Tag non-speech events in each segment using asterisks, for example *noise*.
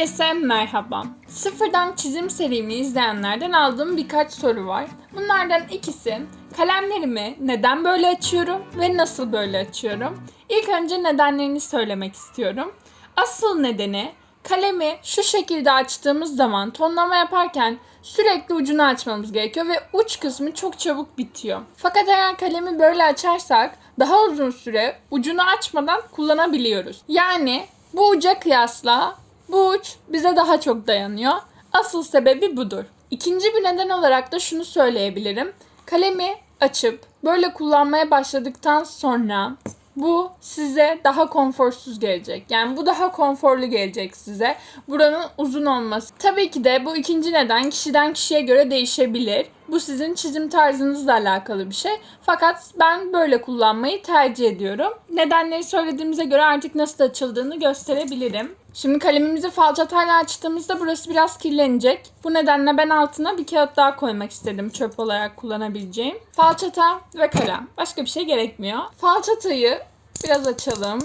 Herkese merhaba. Sıfırdan çizim serimi izleyenlerden aldığım birkaç soru var. Bunlardan ikisi kalemlerimi neden böyle açıyorum ve nasıl böyle açıyorum? İlk önce nedenlerini söylemek istiyorum. Asıl nedeni kalemi şu şekilde açtığımız zaman tonlama yaparken sürekli ucunu açmamız gerekiyor ve uç kısmı çok çabuk bitiyor. Fakat eğer kalemi böyle açarsak daha uzun süre ucunu açmadan kullanabiliyoruz. Yani bu uca kıyasla bu uç bize daha çok dayanıyor. Asıl sebebi budur. İkinci bir neden olarak da şunu söyleyebilirim. Kalemi açıp böyle kullanmaya başladıktan sonra bu size daha konforsuz gelecek. Yani bu daha konforlu gelecek size. Buranın uzun olması. Tabii ki de bu ikinci neden kişiden kişiye göre değişebilir. Bu sizin çizim tarzınızla alakalı bir şey. Fakat ben böyle kullanmayı tercih ediyorum. Nedenleri söylediğimize göre artık nasıl açıldığını gösterebilirim. Şimdi kalemimizi falçatayla açtığımızda burası biraz kirlenecek. Bu nedenle ben altına bir kağıt daha koymak istedim çöp olarak kullanabileceğim. Falçata ve kalem. Başka bir şey gerekmiyor. Falçatayı biraz açalım.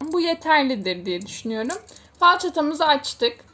Bu yeterlidir diye düşünüyorum. Falçatamızı açtık.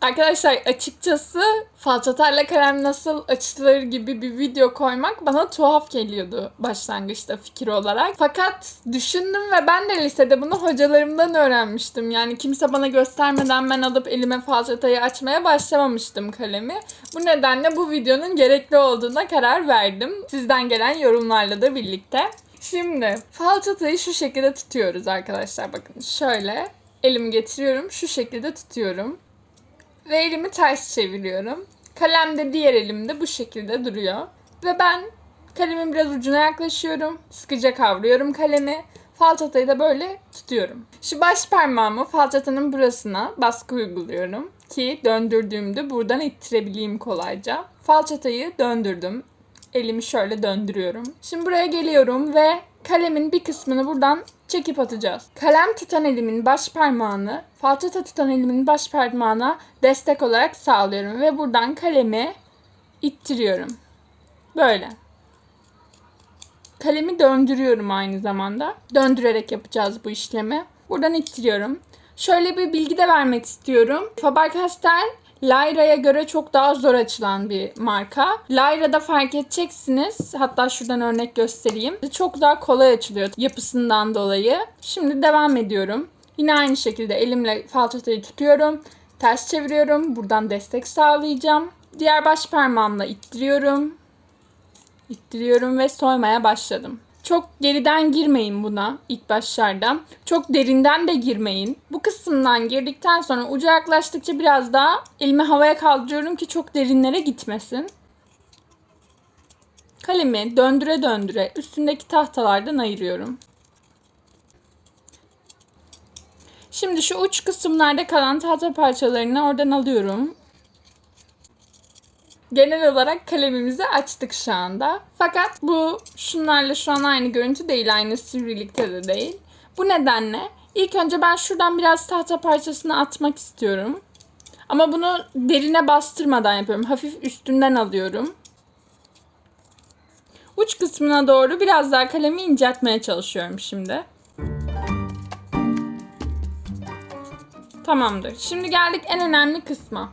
Arkadaşlar açıkçası falçatayla kalem nasıl açılır gibi bir video koymak bana tuhaf geliyordu başlangıçta fikir olarak. Fakat düşündüm ve ben de lisede bunu hocalarımdan öğrenmiştim. Yani kimse bana göstermeden ben alıp elime falçatayı açmaya başlamamıştım kalemi. Bu nedenle bu videonun gerekli olduğuna karar verdim. Sizden gelen yorumlarla da birlikte. Şimdi falçatayı şu şekilde tutuyoruz arkadaşlar. Bakın şöyle elimi getiriyorum. Şu şekilde tutuyorum. Ve elimi ters çeviriyorum. Kalem de diğer elimde bu şekilde duruyor. Ve ben kalemin biraz ucuna yaklaşıyorum. Sıkıca kavruyorum kalemi. Falçatayı da böyle tutuyorum. Şu baş parmağımı falçatanın burasına baskı uyguluyorum. Ki döndürdüğümde buradan ittirebileyim kolayca. Falçatayı döndürdüm. Elimi şöyle döndürüyorum. Şimdi buraya geliyorum ve kalemin bir kısmını buradan çekip atacağız. Kalem tutan elimin baş parmağını falçata tutan elimin baş parmağına destek olarak sağlıyorum ve buradan kalemi ittiriyorum. Böyle. Kalemi döndürüyorum aynı zamanda. Döndürerek yapacağız bu işlemi. Buradan ittiriyorum. Şöyle bir bilgi de vermek istiyorum. Faber-Castell Lyra'ya göre çok daha zor açılan bir marka. Lyra'da fark edeceksiniz. Hatta şuradan örnek göstereyim. Çok daha kolay açılıyor yapısından dolayı. Şimdi devam ediyorum. Yine aynı şekilde elimle falçatayı tutuyorum. Ters çeviriyorum. Buradan destek sağlayacağım. Diğer baş parmağımla ittiriyorum. İttiriyorum ve soymaya başladım. Çok geriden girmeyin buna ilk başlarda. Çok derinden de girmeyin. Bu kısımdan girdikten sonra uca yaklaştıkça biraz daha elimi havaya kaldırıyorum ki çok derinlere gitmesin. Kalemi döndüre döndüre üstündeki tahtalardan ayırıyorum. Şimdi şu uç kısımlarda kalan tahta parçalarını oradan alıyorum. Genel olarak kalemimizi açtık şu anda. Fakat bu şunlarla şu an aynı görüntü değil. Aynı sivrilikte de değil. Bu nedenle ilk önce ben şuradan biraz tahta parçasını atmak istiyorum. Ama bunu derine bastırmadan yapıyorum. Hafif üstünden alıyorum. Uç kısmına doğru biraz daha kalemi inceltmeye çalışıyorum şimdi. Tamamdır. Şimdi geldik en önemli kısma.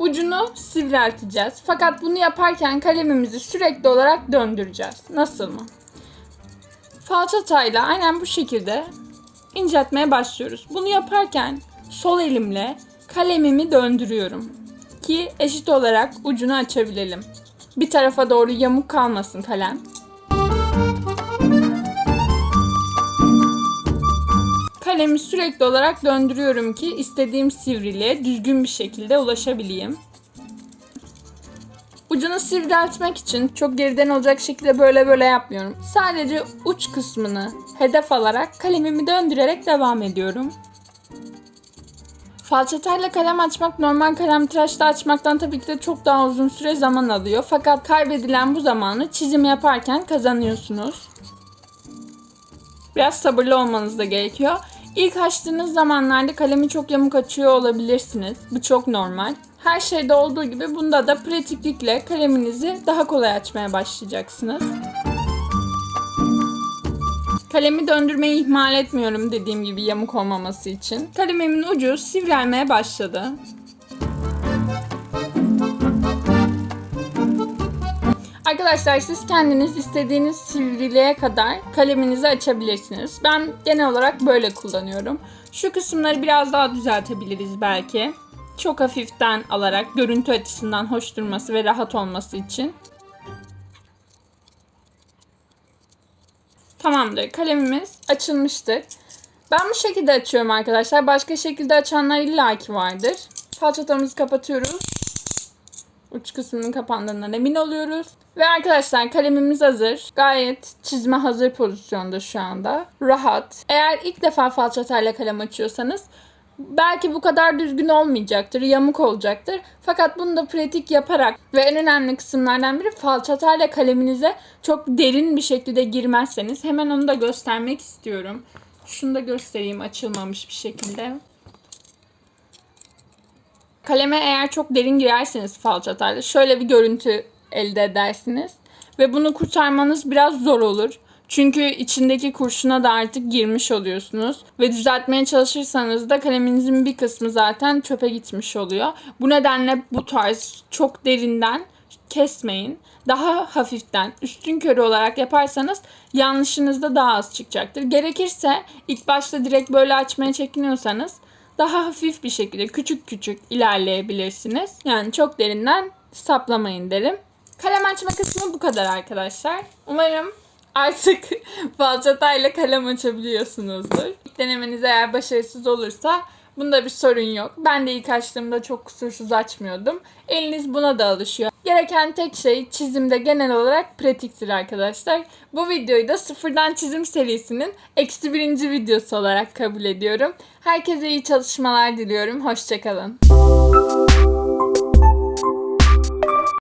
Ucunu sivrilteceğiz. Fakat bunu yaparken kalemimizi sürekli olarak döndüreceğiz. Nasıl mı? Falçatayla aynen bu şekilde inceltmeye başlıyoruz. Bunu yaparken sol elimle kalemimi döndürüyorum. Ki eşit olarak ucunu açabilelim. Bir tarafa doğru yamuk kalmasın kalem. Kalemi sürekli olarak döndürüyorum ki istediğim sivriliğe düzgün bir şekilde ulaşabileyim. Ucunu sivriltmek için çok geriden olacak şekilde böyle böyle yapmıyorum. Sadece uç kısmını hedef alarak kalemimi döndürerek devam ediyorum. Falçatayla kalem açmak normal kalem tıraşla açmaktan tabii ki de çok daha uzun süre zaman alıyor. Fakat kaybedilen bu zamanı çizim yaparken kazanıyorsunuz. Biraz sabırlı olmanız da gerekiyor. İlk açtığınız zamanlarda kalemi çok yamuk açıyor olabilirsiniz. Bu çok normal. Her şeyde olduğu gibi bunda da pratiklikle kaleminizi daha kolay açmaya başlayacaksınız. Kalemi döndürmeyi ihmal etmiyorum dediğim gibi yamuk olmaması için. Kalemimin ucu sivrelmeye başladı. Arkadaşlar siz kendiniz istediğiniz sivriliğe kadar kaleminizi açabilirsiniz. Ben genel olarak böyle kullanıyorum. Şu kısımları biraz daha düzeltebiliriz belki. Çok hafiften alarak görüntü açısından hoş durması ve rahat olması için. Tamamdır. Kalemimiz açılmıştır. Ben bu şekilde açıyorum arkadaşlar. Başka şekilde açanlar illaki vardır. Falçatamızı kapatıyoruz. Uç kısmının kapandığından emin oluyoruz. Ve arkadaşlar kalemimiz hazır. Gayet çizme hazır pozisyonda şu anda. Rahat. Eğer ilk defa falçatayla kalem açıyorsanız belki bu kadar düzgün olmayacaktır, yamuk olacaktır. Fakat bunu da pratik yaparak ve en önemli kısımlardan biri falçatayla kaleminize çok derin bir şekilde girmezseniz hemen onu da göstermek istiyorum. Şunu da göstereyim açılmamış bir şekilde. Kaleme eğer çok derin girerseniz falçatayla şöyle bir görüntü elde edersiniz. Ve bunu kurtarmanız biraz zor olur. Çünkü içindeki kurşuna da artık girmiş oluyorsunuz. Ve düzeltmeye çalışırsanız da kaleminizin bir kısmı zaten çöpe gitmiş oluyor. Bu nedenle bu tarz çok derinden kesmeyin. Daha hafiften üstün körü olarak yaparsanız yanlışınız da daha az çıkacaktır. Gerekirse ilk başta direkt böyle açmaya çekiniyorsanız daha hafif bir şekilde küçük küçük ilerleyebilirsiniz. Yani çok derinden saplamayın derim. Kalem açma kısmı bu kadar arkadaşlar. Umarım artık *laughs* falçatayla kalem açabiliyorsunuzdur. İlk denemeniz eğer başarısız olursa bunda bir sorun yok. Ben de ilk açtığımda çok kusursuz açmıyordum. Eliniz buna da alışıyor. Gereken tek şey çizimde genel olarak pratiktir arkadaşlar. Bu videoyu da sıfırdan çizim serisinin eksi birinci videosu olarak kabul ediyorum. Herkese iyi çalışmalar diliyorum. Hoşçakalın.